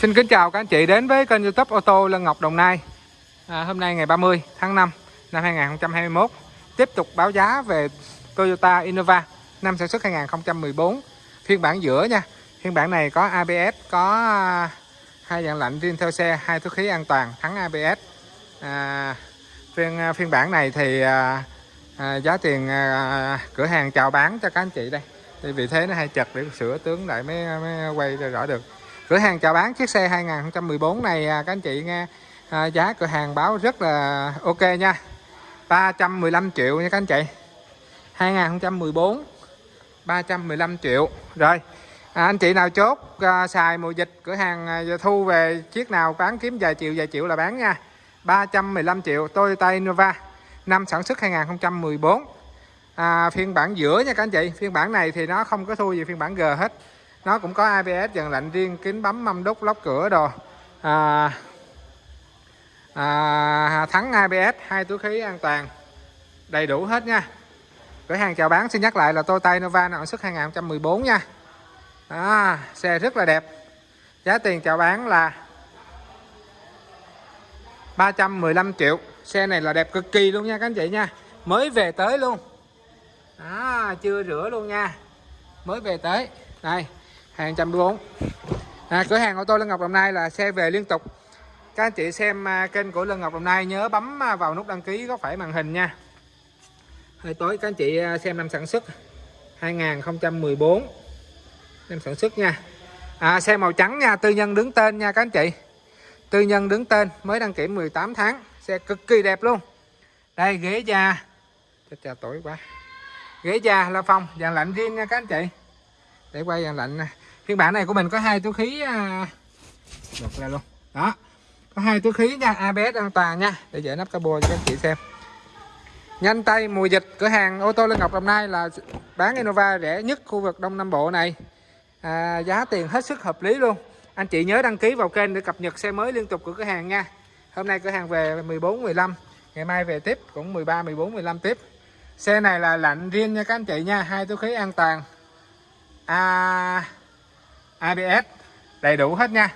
Xin kính chào các anh chị đến với kênh youtube ô tô Lân Ngọc Đồng Nai. À, Hôm nay ngày 30 tháng 5 năm 2021 Tiếp tục báo giá về Toyota Innova năm sản xuất 2014 Phiên bản giữa nha Phiên bản này có ABS, có à, hai dạng lạnh riêng theo xe, hai túi khí an toàn, thắng ABS à, phiên, à, phiên bản này thì à, à, giá tiền à, cửa hàng chào bán cho các anh chị đây. Thì vì thế nó hay chật để sửa tướng lại mới, mới quay rõ được cửa hàng chào bán chiếc xe 2014 này à, các anh chị nghe à, giá cửa hàng báo rất là ok nha. 315 triệu nha các anh chị. 2014 315 triệu. Rồi à, anh chị nào chốt à, xài mùa dịch cửa hàng à, thu về chiếc nào bán kiếm vài triệu vài triệu là bán nha. 315 triệu Toyota Innova năm sản xuất 2014 à, phiên bản giữa nha các anh chị. Phiên bản này thì nó không có thua gì phiên bản G hết nó cũng có ABS dàn lạnh riêng kính bấm mâm đúc lóc cửa đồ. À, à, thắng ABS hai túi khí an toàn. Đầy đủ hết nha. Cửa hàng chào bán xin nhắc lại là Toyota Innova sản xuất 2014 nha. À, xe rất là đẹp. Giá tiền chào bán là 315 triệu. Xe này là đẹp cực kỳ luôn nha các anh chị nha. Mới về tới luôn. À, chưa rửa luôn nha. Mới về tới. Đây hàng trăm bốn à, cửa hàng ô tô Lân Ngọc Đồng Nai là xe về liên tục. Các anh chị xem à, kênh của Lân Ngọc Đồng Nai nhớ bấm à, vào nút đăng ký có phải màn hình nha. Hơi tối các anh chị à, xem năm sản xuất. 2014 năm sản xuất nha. À, xe màu trắng nha tư nhân đứng tên nha các anh chị. Tư nhân đứng tên mới đăng kiểm 18 tháng. Xe cực kỳ đẹp luôn. Đây ghế da. Chết cha tối quá. Ghế da la phong dàn lạnh riêng nha các anh chị để quay dàn lạnh nè. Phiên bản này của mình có hai túi khí à, lột ra luôn. Đó. Có hai túi khí nha ABS an toàn nha để dễ nắp cabo cho các anh chị xem. Nhanh tay mùa dịch cửa hàng ô tô Lê Ngọc Đồng Nai là bán Innova rẻ nhất khu vực Đông Nam Bộ này. À, giá tiền hết sức hợp lý luôn. Anh chị nhớ đăng ký vào kênh để cập nhật xe mới liên tục của cửa hàng nha. Hôm nay cửa hàng về 14 15 ngày mai về tiếp cũng 13 14 15 tiếp. Xe này là lạnh riêng nha các anh chị nha hai túi khí an toàn. A ABS đầy đủ hết nha.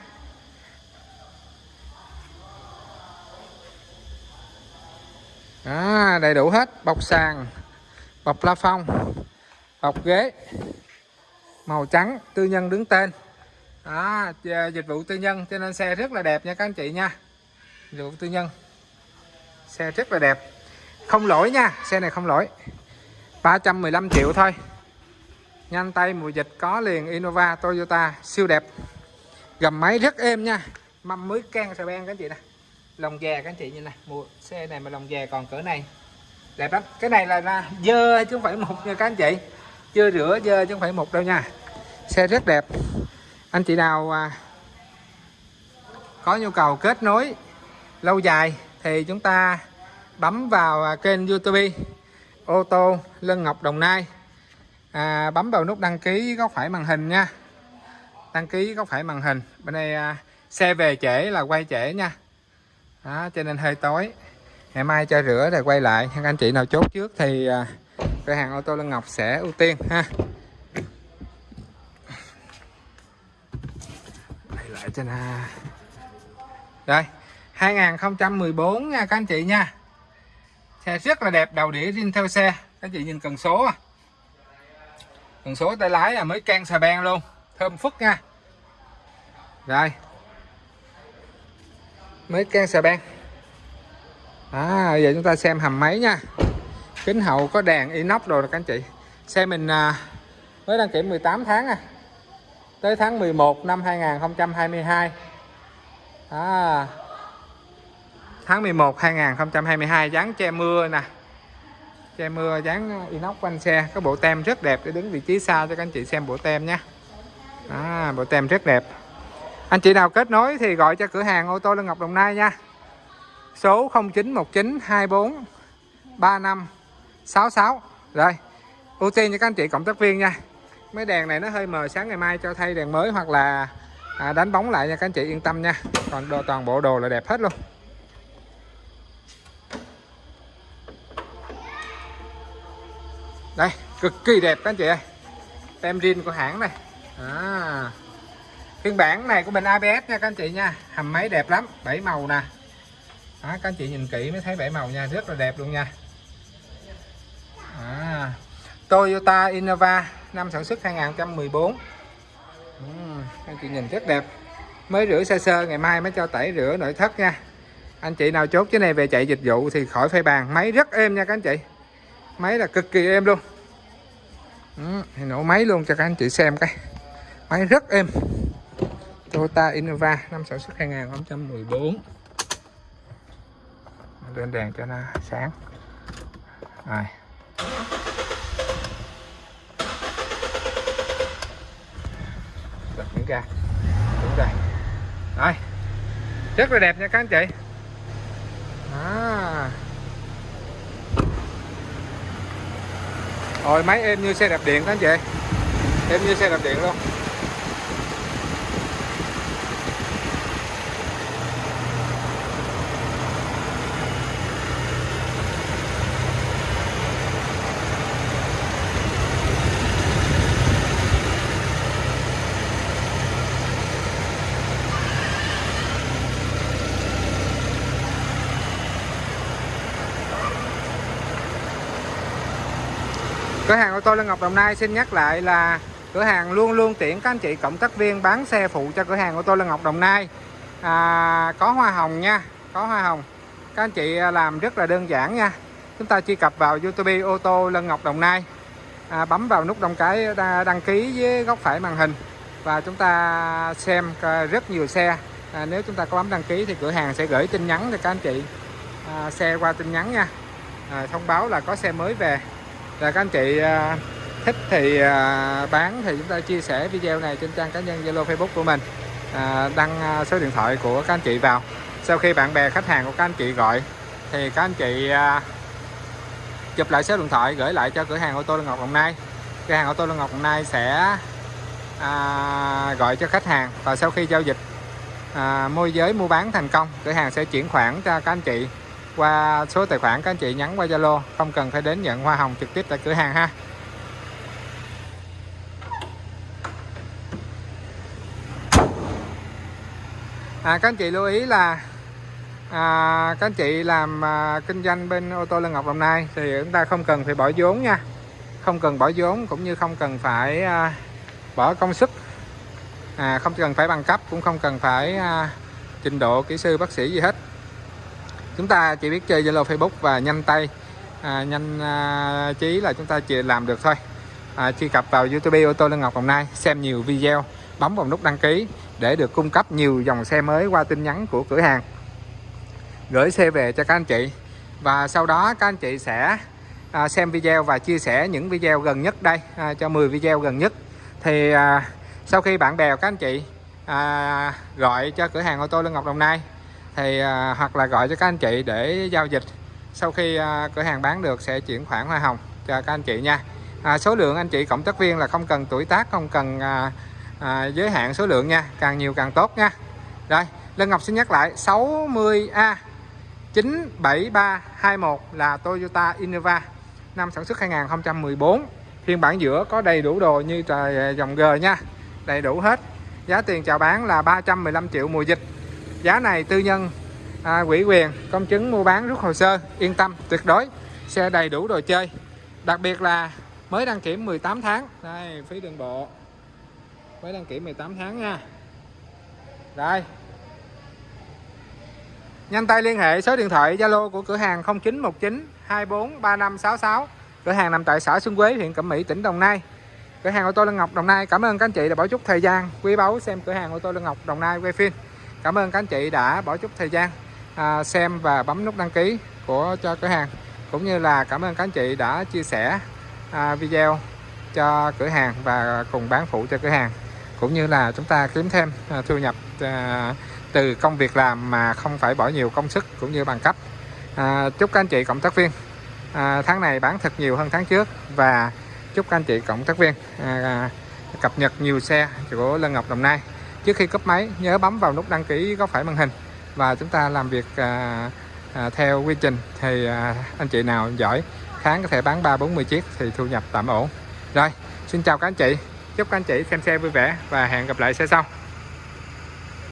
Đó, đầy đủ hết. Bọc sàn bọc la phong bọc ghế màu trắng tư nhân đứng tên. À, Đó, dịch vụ tư nhân cho nên xe rất là đẹp nha các anh chị nha. Dịch vụ tư nhân xe rất là đẹp. Không lỗi nha xe này không lỗi. 315 triệu thôi nhanh tay mùa dịch có liền Innova Toyota siêu đẹp. Gầm máy rất êm nha. Mâm mới can xà beng các anh chị nè. Lồng dè các anh chị như này mùa xe này mà lồng dè còn cỡ này. Đẹp lắm. Cái này là, là dơ chứ không phải một nha các anh chị. Chưa rửa dơ chứ không phải một đâu nha. Xe rất đẹp. Anh chị nào à, có nhu cầu kết nối lâu dài thì chúng ta bấm vào à, kênh youtube ô tô Lân Ngọc Đồng Nai à, bấm vào nút đăng ký góc phải màn hình nha. Đăng ký góc phải màn hình. Bên đây à, xe về trễ là quay trễ nha. Đó, cho nên hơi tối. Ngày mai cho rửa rồi quay lại. Các anh chị nào chốt trước thì à, cửa hàng ô tô Lân Ngọc sẽ ưu tiên ha. Đây lại cho nè. Rồi 2014 nha các anh chị nha. Xe rất là đẹp đầu đĩa riêng theo xe. Các anh chị nhìn cần số à cần số tay lái là mới can xà beng luôn. Thơm phức nha. Rồi. Mới can xà beng. À giờ chúng ta xem hầm máy nha. Kính hậu có đèn inox rồi các anh chị. Xe mình à, mới đăng kiểm 18 tháng à. Tới tháng 11 năm 2022 à, tháng 11 2022 dán che mưa nè che mưa dán inox quanh xe có bộ tem rất đẹp để đứng vị trí xa cho các anh chị xem bộ tem nhé. À, bộ tem rất đẹp. Anh chị nào kết nối thì gọi cho cửa hàng ô tô Lân Ngọc Đồng Nai nha. Số 0919 24 35 66 rồi ưu tiên cho các anh chị cộng tác viên nha. Mấy đèn này nó hơi mờ sáng ngày mai cho thay đèn mới hoặc là à, đánh bóng lại nha các anh chị yên tâm nha. Còn đồ, toàn bộ đồ là đẹp hết luôn. Đây cực kỳ đẹp các anh chị ơi. Tem riêng của hãng này. À, phiên bản này của mình ABS nha các anh chị nha. Hầm máy đẹp lắm bảy màu nè. Đó, các anh chị nhìn kỹ mới thấy bảy màu nha rất là đẹp luôn nha. À, Toyota Innova năm sản xuất 2014 ừ, anh chị nhìn rất đẹp. Mới rửa sơ sơ ngày mai mới cho tẩy rửa nội thất nha. Anh chị nào chốt cái này về chạy dịch vụ thì khỏi phải bàn. Máy rất êm nha các anh chị máy là cực kỳ êm luôn. Ừ, thì nổ máy luôn cho các anh chị xem cái. Máy rất êm. Toyota Innova năm sản xuất 2014 lên đèn cho nó sáng. Rồi. Bật những ra đúng rồi. Rồi. Rất là đẹp nha các anh chị. À. rồi máy êm như xe đạp điện đó anh chị. Em như xe đạp điện luôn. Cửa hàng ô tô Lân Ngọc Đồng Nai xin nhắc lại là cửa hàng luôn luôn tiện các anh chị cộng tác viên bán xe phụ cho cửa hàng ô tô Lân Ngọc Đồng Nai. À, có hoa hồng nha có hoa hồng. Các anh chị à, làm rất là đơn giản nha. Chúng ta truy cập vào YouTube ô tô Lân Ngọc Đồng Nai. À, bấm vào nút đăng cái đăng ký với góc phải màn hình và chúng ta xem à, rất nhiều xe. À, nếu chúng ta có bấm đăng ký thì cửa hàng sẽ gửi tin nhắn cho các anh chị à, xe qua tin nhắn nha. À, thông báo là có xe mới về là các anh chị à, thích thì à, bán thì chúng ta chia sẻ video này trên trang cá nhân Zalo Facebook của mình. À, đăng số điện thoại của các anh chị vào. Sau khi bạn bè khách hàng của các anh chị gọi thì các anh chị chụp lại số điện thoại gửi lại cho cửa hàng ô tô Lương Ngọc Đồng Nai. Cửa hàng ô tô Lương Ngọc Đồng Nai sẽ à, gọi cho khách hàng và sau khi giao dịch à, môi giới mua bán thành công cửa hàng sẽ chuyển khoản cho các anh chị qua số tài khoản các anh chị nhắn qua Zalo không cần phải đến nhận hoa hồng trực tiếp tại cửa hàng ha. À, các anh chị lưu ý là à, các anh chị làm à, kinh doanh bên ô tô Lân Ngọc Đồng Nai thì chúng ta không cần phải bỏ vốn nha. Không cần bỏ vốn cũng như không cần phải à, bỏ công sức. À, không cần phải bằng cấp cũng không cần phải à, trình độ kỹ sư bác sĩ gì hết chúng ta chỉ biết chơi Zalo Facebook và nhanh tay. À, nhanh à, trí là chúng ta chỉ làm được thôi. À, truy cập vào YouTube ô tô lê Ngọc Đồng Nai xem nhiều video bấm vào nút đăng ký để được cung cấp nhiều dòng xe mới qua tin nhắn của cửa hàng. Gửi xe về cho các anh chị. Và sau đó các anh chị sẽ à, xem video và chia sẻ những video gần nhất đây à, cho 10 video gần nhất. Thì à, sau khi bạn bè các anh chị à, gọi cho cửa hàng ô tô lê Ngọc Đồng Nai thì à, hoặc là gọi cho các anh chị để giao dịch. Sau khi à, cửa hàng bán được sẽ chuyển khoản hoa hồng cho các anh chị nha. À, số lượng anh chị cộng tác viên là không cần tuổi tác không cần à, à, giới hạn số lượng nha. Càng nhiều càng tốt nha. Rồi Lân Ngọc xin nhắc lại 60A 97321 là Toyota Innova năm sản xuất 2014 phiên bản giữa có đầy đủ đồ như trời à, dòng G nha. Đầy đủ hết. Giá tiền chào bán là 315 triệu mùa dịch giá này tư nhân à, quỹ quyền công chứng mua bán rút hồ sơ yên tâm tuyệt đối xe đầy đủ đồ chơi. Đặc biệt là mới đăng kiểm 18 tháng. Đây phí đường bộ. Mới đăng kiểm 18 tháng nha. Đây. Nhanh tay liên hệ số điện thoại Zalo của cửa hàng 0919 243566 cửa hàng nằm tại xã Xuân Quế huyện Cẩm Mỹ tỉnh Đồng Nai. Cửa hàng ô tô Lân Ngọc Đồng Nai. Cảm ơn các anh chị đã bỏ chút thời gian quý báu xem cửa hàng ô tô Lân Ngọc Đồng Nai quay phim cảm ơn các anh chị đã bỏ chút thời gian à, xem và bấm nút đăng ký của cho cửa hàng. Cũng như là cảm ơn các anh chị đã chia sẻ à, video cho cửa hàng và cùng bán phụ cho cửa hàng. Cũng như là chúng ta kiếm thêm à, thu nhập à, từ công việc làm mà không phải bỏ nhiều công sức cũng như bằng cấp. À, chúc các anh chị cộng tác viên à, tháng này bán thật nhiều hơn tháng trước và chúc các anh chị cộng tác viên à, cập nhật nhiều xe của Lân Ngọc Đồng Nai trước khi cấp máy nhớ bấm vào nút đăng ký góc phải màn hình. Và chúng ta làm việc à, à, theo quy trình thì à, anh chị nào giỏi tháng có thể bán ba bốn mươi chiếc thì thu nhập tạm ổn. Rồi xin chào các anh chị. Chúc các anh chị xem xe vui vẻ và hẹn gặp lại xe sau.